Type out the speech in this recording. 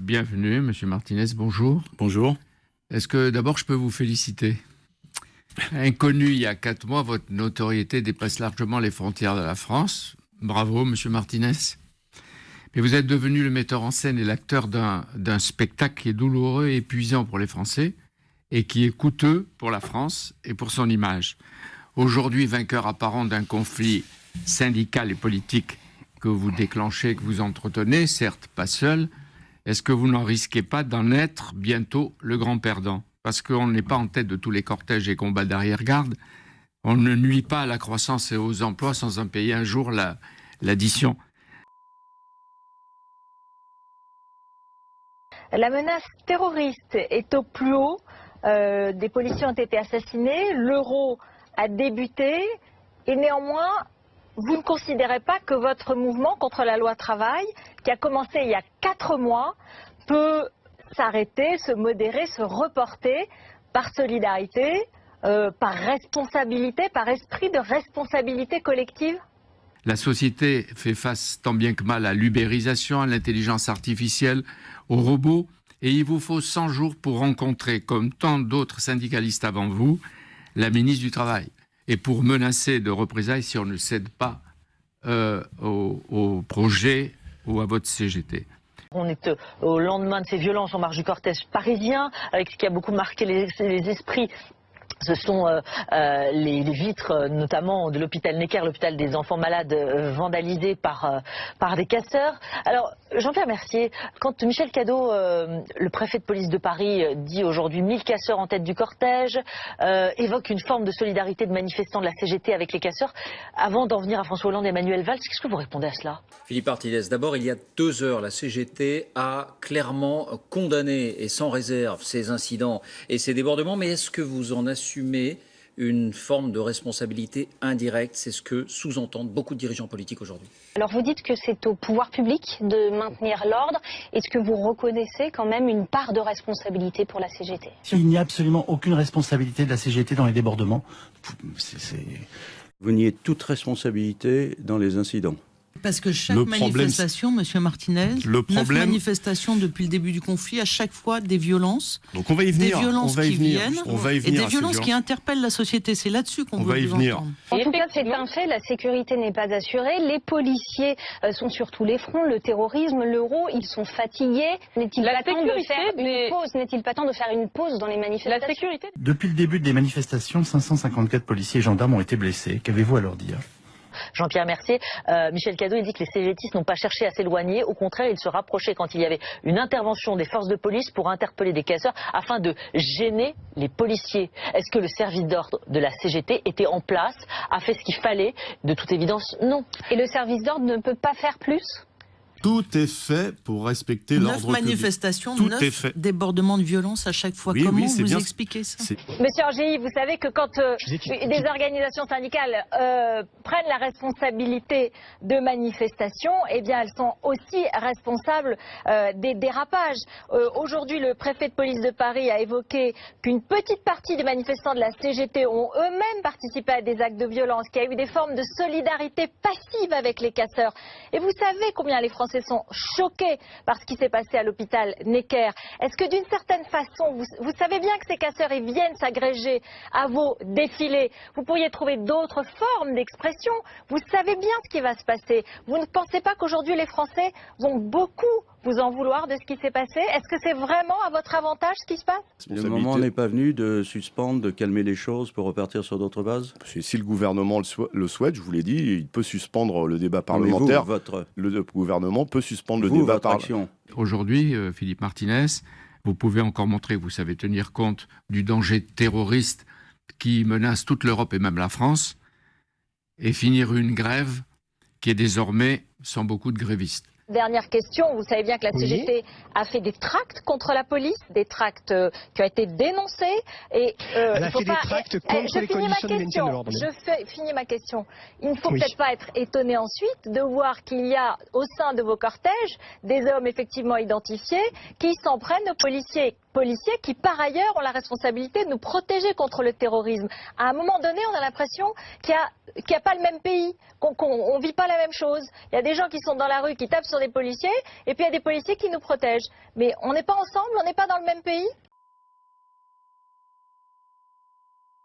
Bienvenue, Monsieur Martinez, bonjour. Bonjour. Est-ce que d'abord je peux vous féliciter? Inconnu il y a quatre mois, votre notoriété dépasse largement les frontières de la France. Bravo, Monsieur Martinez. Mais vous êtes devenu le metteur en scène et l'acteur d'un spectacle qui est douloureux et épuisant pour les Français et qui est coûteux pour la France et pour son image. Aujourd'hui, vainqueur apparent d'un conflit syndical et politique que vous déclenchez, que vous entretenez, certes pas seul, est-ce que vous n'en risquez pas d'en être bientôt le grand perdant? Parce qu'on n'est pas en tête de tous les cortèges et combats d'arrière-garde. On ne nuit pas à la croissance et aux emplois sans en payer un jour l'addition. La menace terroriste est au plus haut. Euh, des policiers ont été assassinés. L'euro a débuté. Et néanmoins, vous ne considérez pas que votre mouvement contre la loi travail, qui a commencé il y a quatre mois, peut s'arrêter, se modérer, se reporter par solidarité, euh, par responsabilité, par esprit de responsabilité collective? La société fait face tant bien que mal à l'ubérisation, à l'intelligence artificielle, aux robots, et il vous faut 100 jours pour rencontrer, comme tant d'autres syndicalistes avant vous, la ministre du Travail et pour menacer de représailles si on ne cède pas euh, au, projet ou à votre CGT. On est euh, au lendemain de ces violences en marge du cortège parisien, avec ce qui a beaucoup marqué les, esprits ce sont euh, euh, les, vitres, euh, notamment de l'hôpital Necker, l'hôpital des enfants malades, vandalisés par, par des casseurs. Alors, Jean-Pierre Mercier, quand Michel Cadot, le préfet de police de Paris, dit aujourd'hui 1000 casseurs en tête du cortège, évoque une forme de solidarité de manifestants de la CGT avec les casseurs, avant d'en venir à François Hollande et Emmanuel Valls, qu'est-ce que vous répondez à cela? Philippe Artides, d'abord, il y a deux heures, la CGT a clairement condamné et sans réserve ces incidents et ces débordements, mais est-ce que vous en assumer une forme de responsabilité indirecte. C'est ce que sous-entendent beaucoup de dirigeants politiques aujourd'hui. Alors vous dites que c'est au pouvoir public de maintenir l'ordre. Est-ce que vous reconnaissez quand même une part de responsabilité pour la CGT Il n'y a absolument aucune responsabilité de la CGT dans les débordements. Vous niez toute responsabilité dans les incidents. Parce que chaque manifestation, Monsieur Martinez, le problème, manifestation depuis le début du conflit, à chaque fois des violences, donc on va y venir, des violences on va y qui venir, viennent, on va y venir et des violences qui interpellent la société. C'est là-dessus qu'on veut va y vous venir. entendre. En tout cas, c'est un fait. La sécurité n'est pas assurée. Les policiers euh, sont sur tous les fronts. Le terrorisme, l'euro, ils sont fatigués. N'est-il pas temps de faire une pause N'est-il pas temps de faire une pause dans les manifestations La sécurité. Depuis le début des manifestations, 554 policiers et gendarmes ont été blessés. Qu'avez-vous à leur dire? Jean-Pierre Mercier. Euh, Michel Cadot, il dit que les CGTistes n'ont pas cherché à s'éloigner. Au contraire, ils se rapprochaient quand il y avait une intervention des forces de police pour interpeller des casseurs afin de gêner les policiers. Est-ce que le service d'ordre de la CGT était en place, a fait ce qu'il fallait? De toute évidence, non. Et le service d'ordre ne peut pas faire plus? Tout est fait pour respecter l'ordre public. Neuf manifestations, neuf débordements de violence à chaque fois. Comment vous expliquez ça Monsieur Angéli, vous savez que quand euh, des organisations syndicales euh, prennent la responsabilité de manifestations, eh bien elles sont aussi responsables euh, des dérapages. Aujourd'hui, le préfet de police de Paris a évoqué qu'une petite partie des manifestants de la CGT ont eux-mêmes participé à des actes de violence, qu'il y a eu des formes de solidarité passive avec les casseurs. Et vous savez combien les Français sont choqués par ce qui s'est passé à l'hôpital Necker. Est-ce que d'une certaine façon, vous, savez bien que ces casseurs viennent s'agréger à vos défilés Vous pourriez trouver d'autres formes d'expression. Vous savez bien ce qui va se passer. Vous ne pensez pas qu'aujourd'hui les Français vont beaucoup vous en vouloir de ce qui s'est passé? Est-ce que c'est vraiment à votre avantage ce qui se passe? Le moment n'est pas venu de suspendre, de calmer les choses pour repartir sur d'autres bases? Si le gouvernement le souhaite, je vous l'ai dit, il peut suspendre le débat parlementaire. votre... Le gouvernement peut suspendre le débat parlementaire. Aujourd'hui, euh, Philippe Martinez, vous pouvez encore montrer que vous savez tenir compte du danger terroriste qui menace toute l'Europe et même la France, et finir une grève qui est désormais sans beaucoup de grévistes. Dernière question, vous savez bien que la CGT a fait des tracts contre la police, des tracts euh, qui ont été dénoncés. Et, euh, Elle a fait des tracts les maintien de l'ordre. Je fais, finis ma question. Il ne faut peut-être pas être étonné ensuite de voir qu'il y a au sein de vos cortèges des hommes effectivement identifiés qui s'en prennent aux policiers policiers qui, par ailleurs, ont la responsabilité de nous protéger contre le terrorisme. À un moment donné, on a l'impression qu'il n'y a, pas le même pays, qu'on ne vit pas la même chose. Il y a des gens qui sont dans la rue, qui tapent sur des policiers, et puis il y a des policiers qui nous protègent. Mais on n'est pas ensemble, on n'est pas dans le même pays?